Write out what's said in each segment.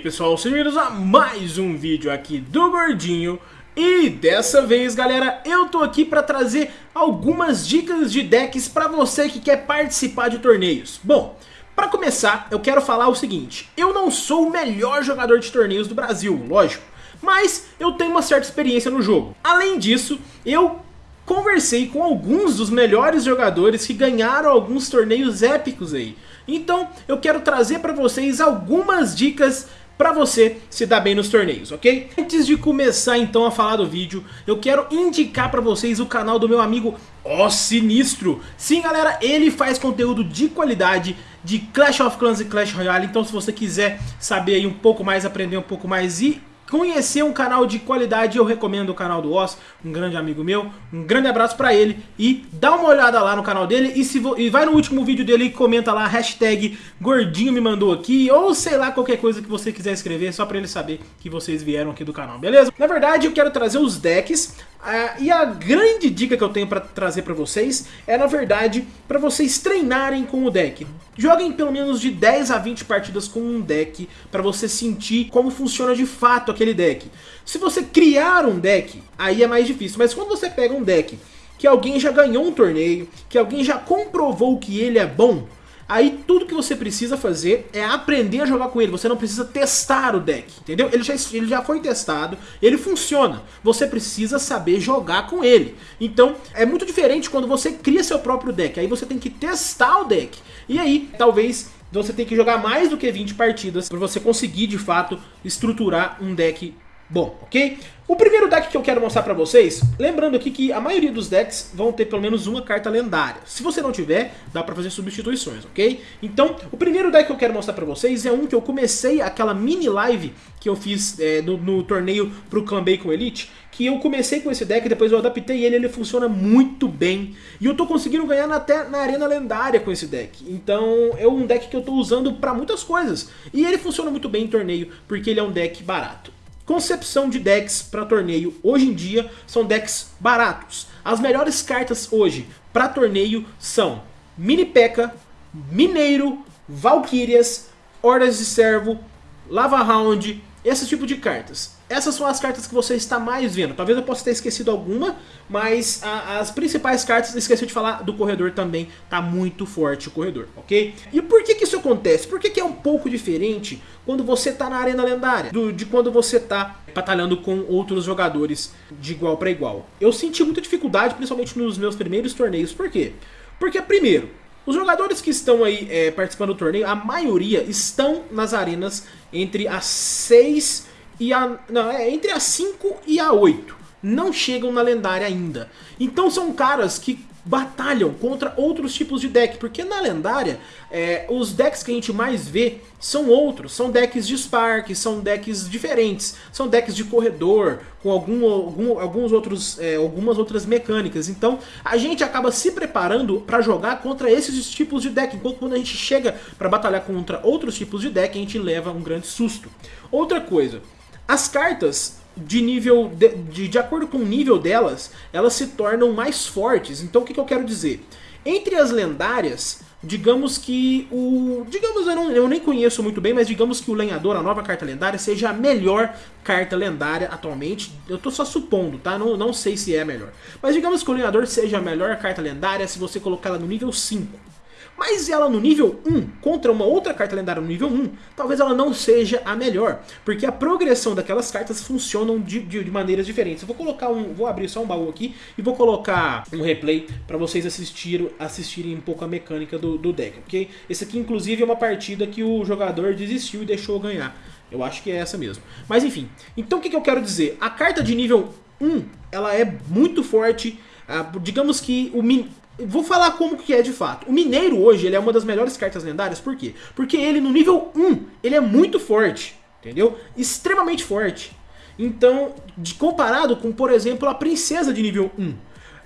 aí pessoal, sejam bem-vindos a mais um vídeo aqui do Gordinho. E dessa vez galera, eu tô aqui pra trazer algumas dicas de decks pra você que quer participar de torneios. Bom, pra começar eu quero falar o seguinte, eu não sou o melhor jogador de torneios do Brasil, lógico. Mas eu tenho uma certa experiência no jogo. Além disso, eu conversei com alguns dos melhores jogadores que ganharam alguns torneios épicos aí. Então eu quero trazer para vocês algumas dicas para você se dar bem nos torneios, ok? Antes de começar então a falar do vídeo, eu quero indicar para vocês o canal do meu amigo Ó Sinistro. Sim galera, ele faz conteúdo de qualidade de Clash of Clans e Clash Royale, então se você quiser saber aí um pouco mais, aprender um pouco mais e conhecer um canal de qualidade, eu recomendo o canal do Oz, um grande amigo meu. Um grande abraço pra ele e dá uma olhada lá no canal dele e, se e vai no último vídeo dele e comenta lá, hashtag gordinho me mandou aqui, ou sei lá, qualquer coisa que você quiser escrever, só pra ele saber que vocês vieram aqui do canal, beleza? Na verdade, eu quero trazer os decks Uh, e a grande dica que eu tenho para trazer para vocês é, na verdade, para vocês treinarem com o deck. Joguem pelo menos de 10 a 20 partidas com um deck para você sentir como funciona de fato aquele deck. Se você criar um deck, aí é mais difícil, mas quando você pega um deck que alguém já ganhou um torneio, que alguém já comprovou que ele é bom, Aí tudo que você precisa fazer é aprender a jogar com ele. Você não precisa testar o deck, entendeu? Ele já, ele já foi testado, ele funciona. Você precisa saber jogar com ele. Então é muito diferente quando você cria seu próprio deck. Aí você tem que testar o deck. E aí talvez você tenha que jogar mais do que 20 partidas para você conseguir de fato estruturar um deck bom, ok? O primeiro deck que eu quero mostrar pra vocês, lembrando aqui que a maioria dos decks vão ter pelo menos uma carta lendária. Se você não tiver, dá pra fazer substituições, ok? Então, o primeiro deck que eu quero mostrar pra vocês é um que eu comecei aquela mini live que eu fiz é, no, no, torneio pro Clan Bacon Elite, que eu comecei com esse deck, depois eu adaptei ele, ele funciona muito bem. E eu tô conseguindo ganhar até na arena lendária com esse deck. Então, é um deck que eu tô usando pra muitas coisas. E ele funciona muito bem em torneio, porque ele é um deck barato. Concepção de decks para torneio hoje em dia são decks baratos. As melhores cartas hoje para torneio são Mini P.E.K.K.A, Mineiro, Valkyrias, Hordas de Servo, Lava Round, esse tipo de cartas. Essas são as cartas que você está mais vendo. Talvez eu possa ter esquecido alguma, mas a, as principais cartas, esqueci de falar do corredor também, tá muito forte o corredor, ok? E por que que isso acontece? Por que que é um pouco diferente quando você tá na arena lendária, do, de quando você tá batalhando com outros jogadores de igual para igual? Eu senti muita dificuldade, principalmente nos meus primeiros torneios, por quê? Porque primeiro, os jogadores que estão aí é, participando do torneio, a maioria estão nas arenas entre as 6 e a... Não, é entre a 5 e a 8. Não chegam na lendária ainda. Então são caras que batalham contra outros tipos de deck, porque na lendária, é, os decks que a gente mais vê são outros, são decks de Spark, são decks diferentes, são decks de corredor, com algum, algum, alguns outros, é, algumas outras mecânicas, então a gente acaba se preparando para jogar contra esses tipos de deck, enquanto quando a gente chega para batalhar contra outros tipos de deck, a gente leva um grande susto. Outra coisa, as cartas de nível de, de, de, acordo com o nível delas, elas se tornam mais fortes. Então o que, que eu quero dizer? Entre as lendárias, digamos que o... Digamos, eu, não, eu nem conheço muito bem, mas digamos que o Lenhador, a nova carta lendária, seja a melhor carta lendária atualmente. Eu tô só supondo, tá? Não, não sei se é a melhor. Mas digamos que o Lenhador seja a melhor carta lendária se você colocar ela no nível 5. Mas ela no nível 1, contra uma outra carta lendária no nível 1, talvez ela não seja a melhor. Porque a progressão daquelas cartas funcionam de, de, de maneiras diferentes. Eu vou colocar um. Vou abrir só um baú aqui e vou colocar um replay para vocês assistir, assistirem um pouco a mecânica do, do deck, ok? Esse aqui, inclusive, é uma partida que o jogador desistiu e deixou ganhar. Eu acho que é essa mesmo. Mas enfim, então o que, que eu quero dizer? A carta de nível 1, ela é muito forte. Uh, digamos que o, Vou falar como que é de fato. O Mineiro hoje ele é uma das melhores cartas lendárias, por quê? Porque ele no nível 1, ele é muito forte, entendeu? Extremamente forte. Então, de, comparado com, por exemplo, a Princesa de nível 1.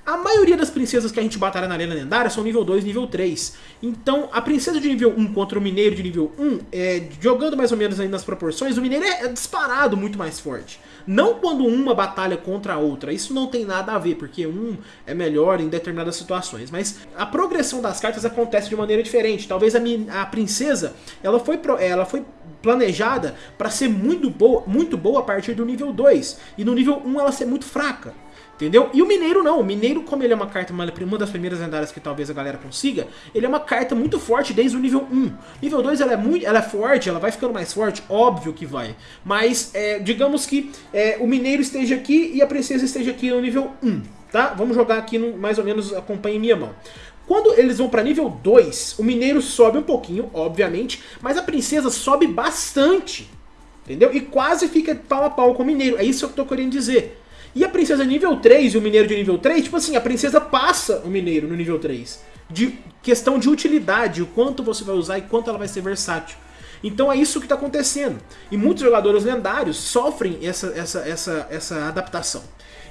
A maioria das princesas que a gente batalha na arena lendária são nível 2, nível 3. Então, a princesa de nível 1 contra o mineiro de nível 1, é, jogando mais ou menos aí nas proporções, o mineiro é, disparado muito mais forte. Não quando uma batalha contra a outra, isso não tem nada a ver, porque um é melhor em determinadas situações. Mas a progressão das cartas acontece de maneira diferente. Talvez a, a princesa, ela foi, ela foi planejada para ser muito boa, muito boa a partir do nível 2. E no nível 1 ela ser muito fraca. Entendeu? E o Mineiro não, o Mineiro como ele é uma carta, uma, das primeiras lendárias que talvez a galera consiga, ele é uma carta muito forte desde o nível 1. Nível 2 ela é muito, ela é forte, ela vai ficando mais forte, óbvio que vai. Mas é, digamos que é, o Mineiro esteja aqui e a Princesa esteja aqui no nível 1, tá? Vamos jogar aqui no, mais ou menos, acompanhe minha mão. Quando eles vão para nível 2, o Mineiro sobe um pouquinho, obviamente, mas a Princesa sobe bastante, entendeu? E quase fica pau a pau com o Mineiro, é isso que eu tô querendo dizer. E a princesa nível 3 e o mineiro de nível 3, tipo assim, a princesa passa o mineiro no nível 3. De questão de utilidade, o quanto você vai usar e quanto ela vai ser versátil. Então é isso que está acontecendo. E muitos jogadores lendários sofrem essa, essa, essa, essa adaptação.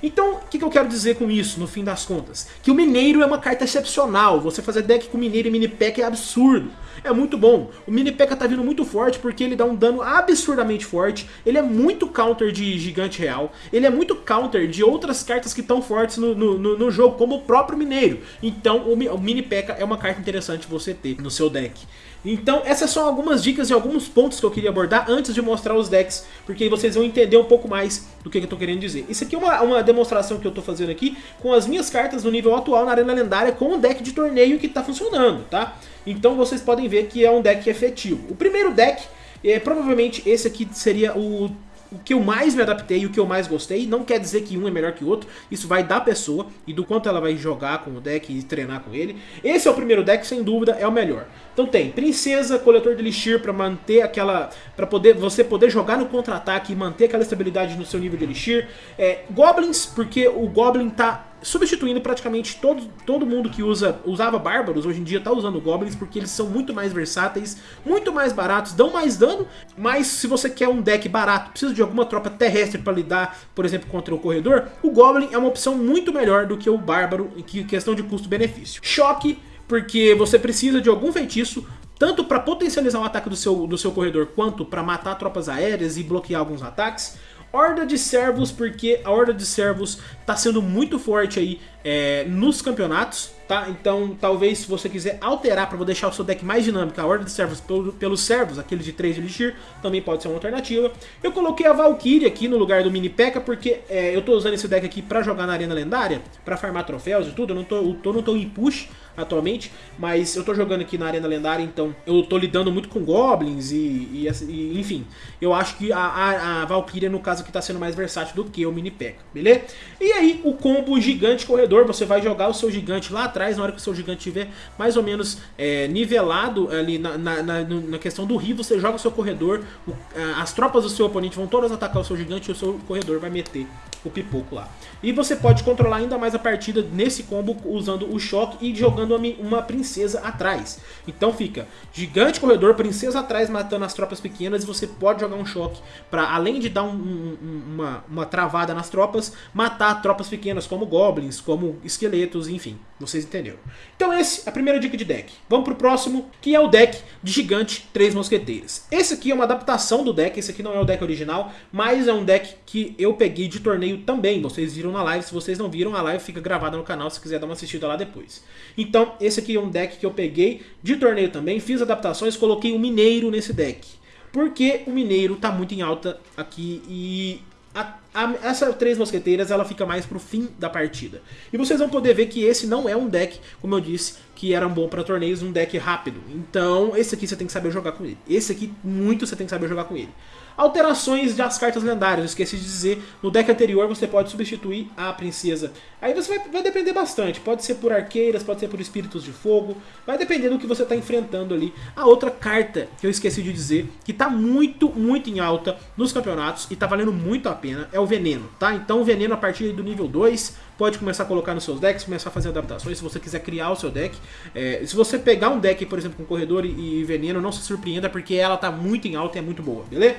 Então, o que, que, eu quero dizer com isso, no fim das contas? Que o Mineiro é uma carta excepcional. Você fazer deck com Mineiro e Mini Pack é absurdo é muito bom. O Mini P.E.K.K.A tá vindo muito forte porque ele dá um dano absurdamente forte, ele é muito counter de gigante real, ele é muito counter de outras cartas que estão fortes no, no, no, jogo, como o próprio Mineiro. Então o, o Mini P.E.K.K.A é uma carta interessante você ter no seu deck. Então essas são algumas dicas e alguns pontos que eu queria abordar antes de mostrar os decks, porque aí vocês vão entender um pouco mais do que, eu tô querendo dizer. Isso aqui é uma, uma demonstração que eu tô fazendo aqui com as minhas cartas no nível atual na Arena Lendária com um deck de torneio que tá funcionando, tá? Então vocês podem ver que é um deck efetivo. O primeiro deck, é, provavelmente esse aqui seria o o que eu mais me adaptei o que eu mais gostei. Não quer dizer que um é melhor que o outro. Isso vai da pessoa e do quanto ela vai jogar com o deck e treinar com ele. Esse é o primeiro deck, sem dúvida, é o melhor. Então tem Princesa, Coletor de Elixir para manter aquela... para poder você poder jogar no contra-ataque e manter aquela estabilidade no seu nível de Elixir. É, Goblins, porque o Goblin tá substituindo praticamente todo, todo mundo que usa, usava bárbaros, hoje em dia está usando goblins, porque eles são muito mais versáteis, muito mais baratos, dão mais dano, mas se você quer um deck barato, precisa de alguma tropa terrestre para lidar, por exemplo, contra o corredor, o goblin é uma opção muito melhor do que o bárbaro, em questão de custo-benefício. Choque, porque você precisa de algum feitiço tanto para potencializar o ataque do seu, do seu corredor, quanto para matar tropas aéreas e bloquear alguns ataques. Horda de servos, porque a Horda de servos está sendo muito forte aí é, nos campeonatos, tá? Então talvez se você quiser alterar para deixar o seu deck mais dinâmico, a Horda de servos pelo, pelos servos, aquele de 3 de Elixir, também pode ser uma alternativa. Eu coloquei a Valkyrie aqui no lugar do Mini P.E.K.K.A. porque é, eu estou usando esse deck aqui para jogar na Arena Lendária, para farmar troféus e tudo, eu não tô, eu tô, não tô em push, atualmente, mas eu tô jogando aqui na Arena Lendária, então eu tô lidando muito com Goblins e, e, e enfim, eu acho que a, a, a Valkyria, no caso, aqui tá sendo mais versátil do que o Mini P.E.K.K.A, beleza? E aí, o combo Gigante Corredor, você vai jogar o seu Gigante lá atrás, na hora que o seu Gigante estiver mais ou menos é, nivelado ali na, na, na, na, questão do Rio, você joga o seu Corredor, o, as tropas do seu oponente vão todas atacar o seu Gigante e o seu Corredor vai meter o pipoco lá. E você pode controlar ainda mais a partida nesse combo usando o choque e jogando uma princesa atrás. Então fica gigante corredor, princesa atrás matando as tropas pequenas e você pode jogar um choque para além de dar um, um, uma, uma travada nas tropas, matar tropas pequenas como goblins, como esqueletos, enfim. Vocês entenderam. Então esse é a primeira dica de deck. Vamos pro próximo, que é o deck de gigante Três Mosqueteiras. Esse aqui é uma adaptação do deck, esse aqui não é o deck original, mas é um deck que eu peguei de torneio também. Vocês viram na live, se vocês não viram, a live fica gravada no canal se quiser dar uma assistida lá depois. Então esse aqui é um deck que eu peguei de torneio também, fiz adaptações, coloquei o um Mineiro nesse deck. Porque o Mineiro tá muito em alta aqui e a, a, essa Três Mosqueteiras ela fica mais pro fim da partida. E vocês vão poder ver que esse não é um deck, como eu disse, que era um bom para torneios, um deck rápido. Então esse aqui você tem que saber jogar com ele. Esse aqui muito você tem que saber jogar com ele. Alterações das cartas lendárias, esqueci de dizer, no deck anterior você pode substituir a princesa. Aí você vai, vai depender bastante, pode ser por arqueiras, pode ser por espíritos de fogo, vai depender do que você está enfrentando ali. A outra carta que eu esqueci de dizer, que está muito, muito em alta nos campeonatos e está valendo muito a pena, é o veneno, tá? Então o veneno a partir do nível 2 pode começar a colocar nos seus decks, começar a fazer adaptações, se você quiser criar o seu deck. É, se você pegar um deck, por exemplo, com corredor e, e veneno, não se surpreenda, porque ela está muito em alta e é muito boa, beleza?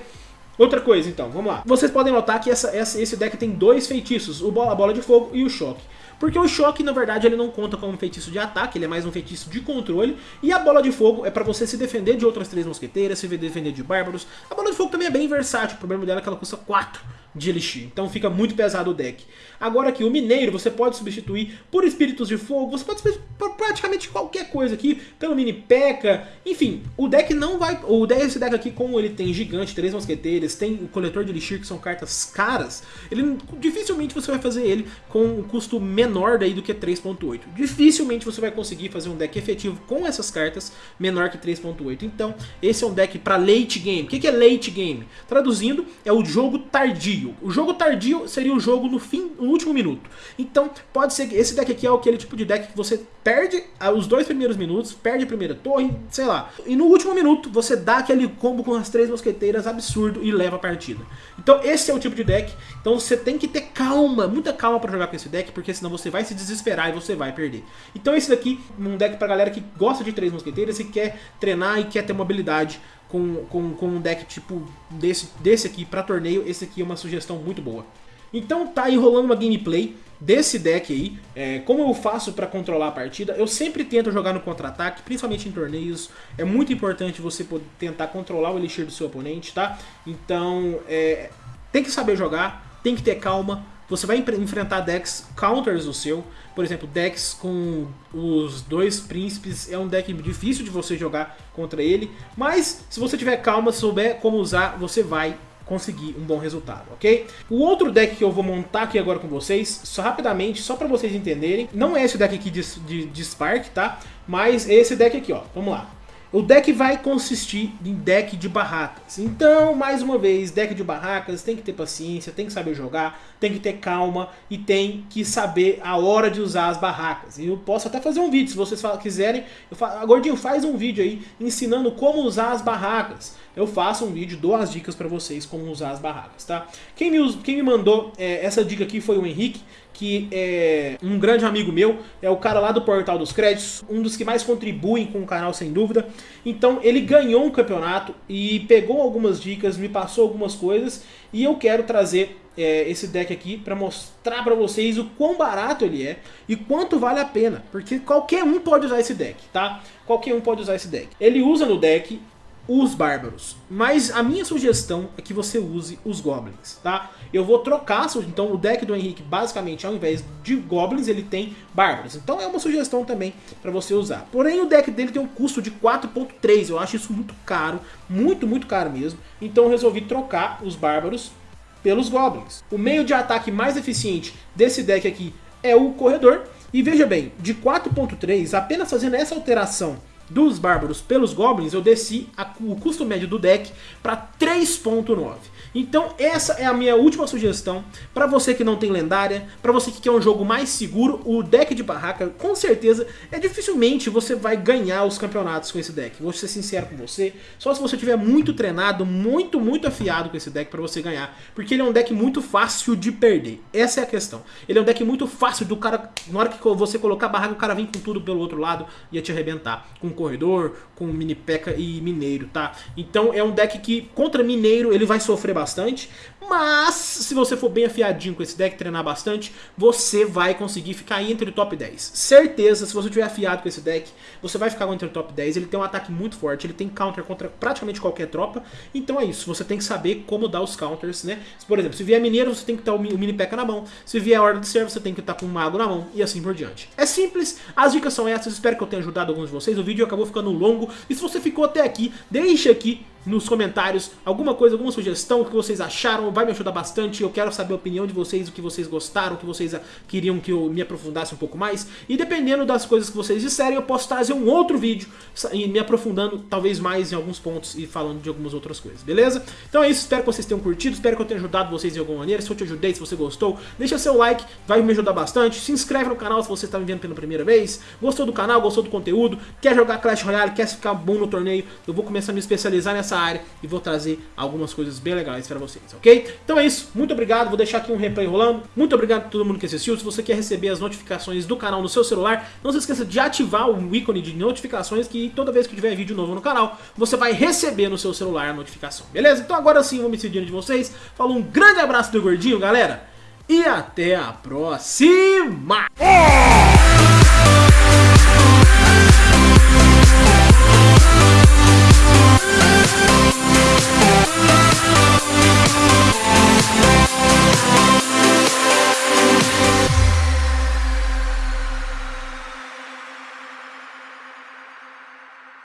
Outra coisa, então, vamos lá. Vocês podem notar que essa, essa, esse deck tem dois feitiços, o bola, a bola de fogo e o choque. Porque o choque, na verdade, ele não conta como feitiço de ataque, ele é mais um feitiço de controle. E a bola de fogo é pra você se defender de outras três mosqueteiras, se defender de bárbaros. A bola de fogo também é bem versátil, o problema dela é que ela custa 4 de Elixir. Então fica muito pesado o deck. Agora aqui, o Mineiro você pode substituir por Espíritos de Fogo, você pode substituir por praticamente qualquer coisa aqui, pelo Mini P.E.K.K.A. Enfim, o deck não vai... O deck, esse deck aqui, como ele tem Gigante, Três Mosqueteiros, tem o Coletor de Elixir, que são cartas caras, ele dificilmente você vai fazer ele com um custo menor daí do que 3.8. Dificilmente você vai conseguir fazer um deck efetivo com essas cartas menor que 3.8. Então, esse é um deck para late game. O que é late game? Traduzindo, é o jogo tardio tardio. O jogo tardio seria o jogo no fim, no último minuto. Então, pode ser que esse deck aqui é aquele tipo de deck que você perde os dois primeiros minutos, perde a primeira torre, sei lá. E no último minuto, você dá aquele combo com as três mosqueteiras absurdo e leva a partida. Então, esse é o tipo de deck. Então, você tem que ter calma, muita calma para jogar com esse deck, porque senão você vai se desesperar e você vai perder. Então, esse daqui, um deck pra galera que gosta de três mosqueteiras e quer treinar e quer ter mobilidade com, com, com um deck tipo desse, desse aqui para torneio, esse aqui é uma sugestão muito boa. Então tá aí rolando uma gameplay desse deck aí, é, como eu faço para controlar a partida, eu sempre tento jogar no contra-ataque, principalmente em torneios, é muito importante você tentar controlar o Elixir do seu oponente, tá? Então, é, tem que saber jogar, tem que ter calma, você vai enfrentar decks counters do seu, por exemplo, decks com os dois príncipes é um deck difícil de você jogar contra ele, mas se você tiver calma, souber como usar, você vai conseguir um bom resultado, ok? O outro deck que eu vou montar aqui agora com vocês, só rapidamente, só para vocês entenderem, não é esse deck aqui de, de, de Spark, tá? Mas é esse deck aqui, ó, vamos lá. O deck vai consistir em deck de barracas. Então, mais uma vez, deck de barracas tem que ter paciência, tem que saber jogar, tem que ter calma e tem que saber a hora de usar as barracas. E eu posso até fazer um vídeo, se vocês quiserem. Eu falo, Gordinho, faz um vídeo aí ensinando como usar as barracas. Eu faço um vídeo, dou as dicas para vocês como usar as barracas, tá? Quem me, quem me mandou é, essa dica aqui foi o Henrique, que é um grande amigo meu, é o cara lá do Portal dos Créditos, um dos que mais contribuem com o canal, sem dúvida. Então ele ganhou um campeonato e pegou algumas dicas, me passou algumas coisas e eu quero trazer é, esse deck aqui para mostrar para vocês o quão barato ele é e quanto vale a pena, porque qualquer um pode usar esse deck, tá? Qualquer um pode usar esse deck. Ele usa no deck os bárbaros. Mas a minha sugestão é que você use os goblins, tá? Eu vou trocar, então o deck do Henrique basicamente ao invés de goblins ele tem bárbaros. Então é uma sugestão também para você usar. Porém o deck dele tem um custo de 4.3, eu acho isso muito caro, muito muito caro mesmo. Então eu resolvi trocar os bárbaros pelos goblins. O meio de ataque mais eficiente desse deck aqui é o corredor. E veja bem, de 4.3, apenas fazendo essa alteração dos bárbaros pelos goblins, eu desci a, o custo médio do deck para 3.9. Então essa é a minha última sugestão para você que não tem lendária, para você que quer um jogo mais seguro, o deck de barraca com certeza é dificilmente você vai ganhar os campeonatos com esse deck. Vou ser sincero com você, só se você tiver muito treinado, muito, muito afiado com esse deck para você ganhar, porque ele é um deck muito fácil de perder, essa é a questão. Ele é um deck muito fácil do cara, na hora que você colocar a barraca, o cara vem com tudo pelo outro lado e ia te arrebentar, com corredor, com mini peca e mineiro, tá? Então é um deck que contra mineiro ele vai sofrer bastante bastante, mas se você for bem afiadinho com esse deck, treinar bastante, você vai conseguir ficar entre o top 10. Certeza, se você tiver afiado com esse deck, você vai ficar entre o top 10. Ele tem um ataque muito forte, ele tem counter contra praticamente qualquer tropa. Então é isso, você tem que saber como dar os counters, né? Por exemplo, se vier mineiro, você tem que estar o mini P.E.K.K.A. na mão. Se vier Horda de Servo, você tem que estar com um mago na mão e assim por diante. É simples, as dicas são essas, espero que eu tenha ajudado alguns de vocês. O vídeo acabou ficando longo e se você ficou até aqui, deixa aqui nos comentários alguma coisa, alguma sugestão, o que vocês acharam, vai me ajudar bastante, eu quero saber a opinião de vocês, o que vocês gostaram, o que vocês queriam que eu me aprofundasse um pouco mais, e dependendo das coisas que vocês disserem, eu posso trazer um outro vídeo me aprofundando talvez mais em alguns pontos e falando de algumas outras coisas, beleza? Então é isso, espero que vocês tenham curtido, espero que eu tenha ajudado vocês de alguma maneira, se eu te ajudei, se você gostou, deixa seu like, vai me ajudar bastante, se inscreve no canal se você está me vendo pela primeira vez, gostou do canal, gostou do conteúdo, quer jogar Clash Royale, quer ficar bom no torneio, eu vou começar a me especializar nessa área e vou trazer algumas coisas bem legais pra vocês, ok? Então é isso, muito obrigado, vou deixar aqui um replay rolando. Muito obrigado a todo mundo que assistiu. Se você quer receber as notificações do canal no seu celular, não se esqueça de ativar o ícone de notificações que toda vez que tiver vídeo novo no canal, você vai receber no seu celular a notificação, beleza? Então agora sim, vou me despedindo de vocês. Falou um grande abraço do Gordinho, galera, e até a próxima!